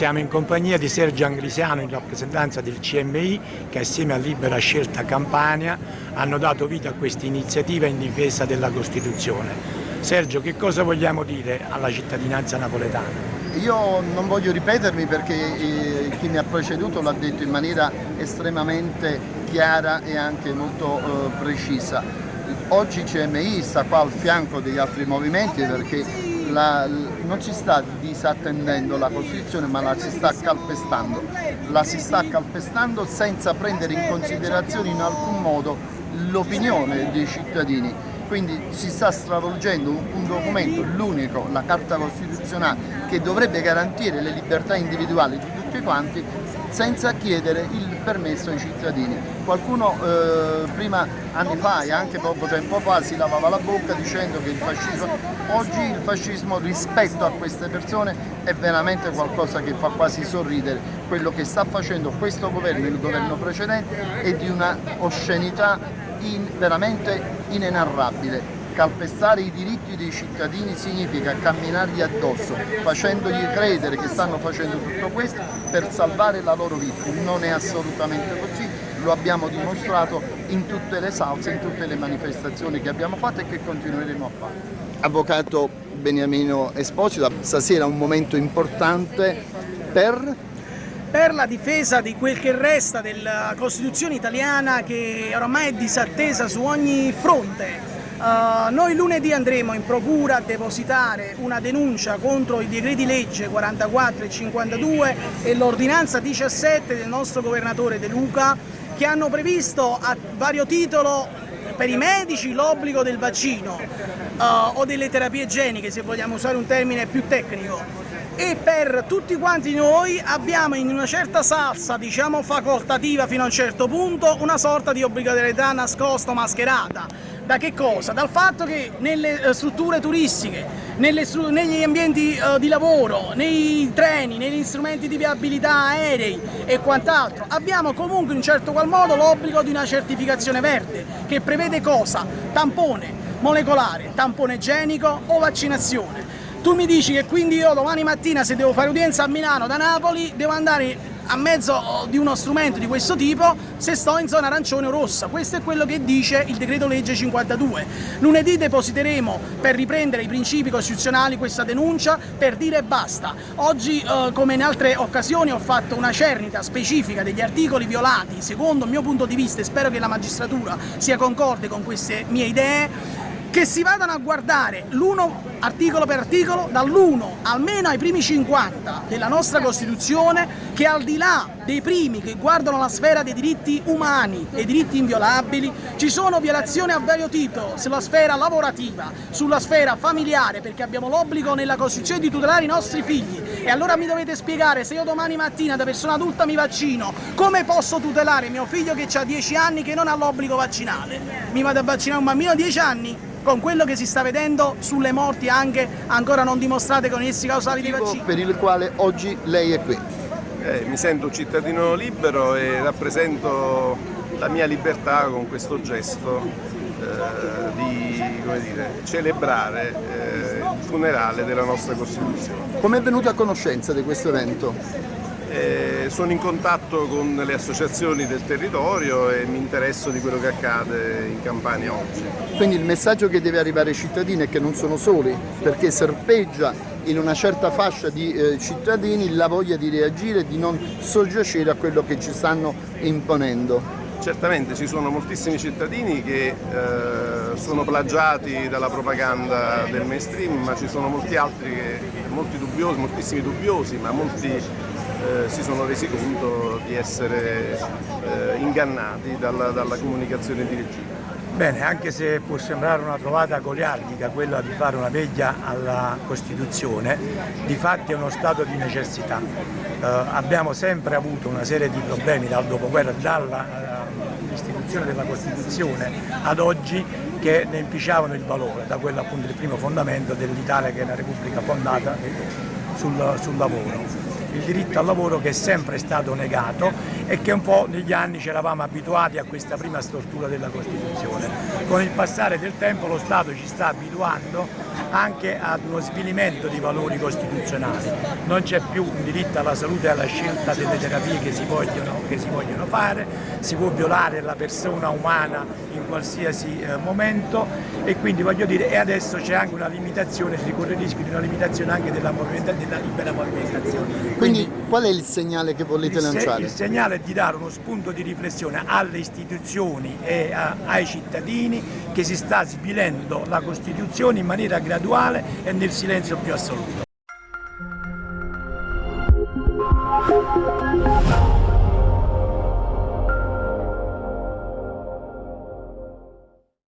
Siamo in compagnia di Sergio Anglisiano in rappresentanza del CMI che assieme a Libera Scelta Campania hanno dato vita a questa iniziativa in difesa della Costituzione. Sergio, che cosa vogliamo dire alla cittadinanza napoletana? Io non voglio ripetermi perché eh, chi mi ha preceduto l'ha detto in maniera estremamente chiara e anche molto eh, precisa. Oggi CMI sta qua al fianco degli altri movimenti perché la, non si sta disattendendo la Costituzione ma la si sta calpestando, la si sta calpestando senza prendere in considerazione in alcun modo l'opinione dei cittadini, quindi si sta stravolgendo un documento, l'unico, la Carta Costituzionale, che dovrebbe garantire le libertà individuali di tutti quanti senza chiedere il permesso ai cittadini. Qualcuno eh, prima, anni fa e anche poco tempo fa si lavava la bocca dicendo che il fascismo, oggi il fascismo rispetto a queste persone è veramente qualcosa che fa quasi sorridere. Quello che sta facendo questo governo e il governo precedente è di una oscenità in, veramente inenarrabile calpestare i diritti dei cittadini significa camminargli addosso, facendogli credere che stanno facendo tutto questo per salvare la loro vita. Non è assolutamente così, lo abbiamo dimostrato in tutte le salse, in tutte le manifestazioni che abbiamo fatto e che continueremo a fare. Avvocato Beniamino Esposito, stasera è un momento importante per per la difesa di quel che resta della Costituzione italiana che ormai è disattesa su ogni fronte. Uh, noi lunedì andremo in procura a depositare una denuncia contro i decreti legge 44 e 52 e l'ordinanza 17 del nostro governatore De Luca che hanno previsto a vario titolo per i medici l'obbligo del vaccino uh, o delle terapie igieniche se vogliamo usare un termine più tecnico. E per tutti quanti noi abbiamo in una certa salsa, diciamo facoltativa fino a un certo punto, una sorta di obbligatorietà nascosta, mascherata da che cosa? Dal fatto che nelle eh, strutture turistiche, nelle, negli ambienti uh, di lavoro, nei treni, negli strumenti di viabilità aerei e quant'altro abbiamo comunque in certo qual modo l'obbligo di una certificazione verde che prevede cosa? Tampone molecolare, tampone igienico o vaccinazione. Tu mi dici che quindi io domani mattina se devo fare udienza a Milano da Napoli devo andare a mezzo di uno strumento di questo tipo se sto in zona arancione o rossa. Questo è quello che dice il decreto legge 52. Lunedì depositeremo per riprendere i principi costituzionali questa denuncia per dire basta. Oggi eh, come in altre occasioni ho fatto una cernita specifica degli articoli violati secondo il mio punto di vista e spero che la magistratura sia concorde con queste mie idee che si vadano a guardare l'uno articolo per articolo dall'1 almeno ai primi 50 della nostra Costituzione che al di là dei primi che guardano la sfera dei diritti umani e diritti inviolabili ci sono violazioni a vario titolo sulla sfera lavorativa, sulla sfera familiare perché abbiamo l'obbligo nella Costituzione di tutelare i nostri figli e allora mi dovete spiegare se io domani mattina da persona adulta mi vaccino come posso tutelare mio figlio che ha 10 anni che non ha l'obbligo vaccinale? Mi vado a vaccinare un bambino di 10 anni? con quello che si sta vedendo sulle morti anche ancora non dimostrate con essi causali dei vaccini. Per il quale oggi lei è qui. Eh, mi sento un cittadino libero e rappresento la mia libertà con questo gesto eh, di dire, celebrare eh, il funerale della nostra Costituzione. Come è venuto a conoscenza di questo evento? Eh, sono in contatto con le associazioni del territorio e mi interesso di quello che accade in Campania oggi. Quindi il messaggio che deve arrivare ai cittadini è che non sono soli, perché serpeggia in una certa fascia di eh, cittadini la voglia di reagire e di non soggiacere a quello che ci stanno imponendo. Certamente ci sono moltissimi cittadini che eh, sono plagiati dalla propaganda del mainstream, ma ci sono molti altri, che, molti dubbiosi, moltissimi dubbiosi, ma molti eh, si sono resi conto di essere eh, ingannati dalla, dalla comunicazione di regime. Bene, anche se può sembrare una trovata goliardica quella di fare una veglia alla Costituzione, di fatti è uno stato di necessità. Eh, abbiamo sempre avuto una serie di problemi dal dopoguerra, dall'istituzione della Costituzione ad oggi che ne inficiavano il valore, da quello appunto il primo fondamento dell'Italia che è una repubblica fondata sul, sul lavoro il diritto al lavoro che è sempre stato negato e che un po' negli anni ci eravamo abituati a questa prima stortura della Costituzione. Con il passare del tempo lo Stato ci sta abituando anche ad uno svilimento di valori costituzionali. Non c'è più un diritto alla salute e alla scelta delle terapie che si, vogliono, che si vogliono fare, si può violare la persona umana in qualsiasi eh, momento e quindi voglio dire e adesso c'è anche una limitazione, si corre il rischio di una limitazione anche della, della libera movimentazione. Quindi, quindi, qual è il segnale che volete il lanciare? il segnale è di dare uno spunto di riflessione alle istituzioni e a, ai cittadini che si sta svilendo la Costituzione in maniera graduale e nel silenzio più assoluto.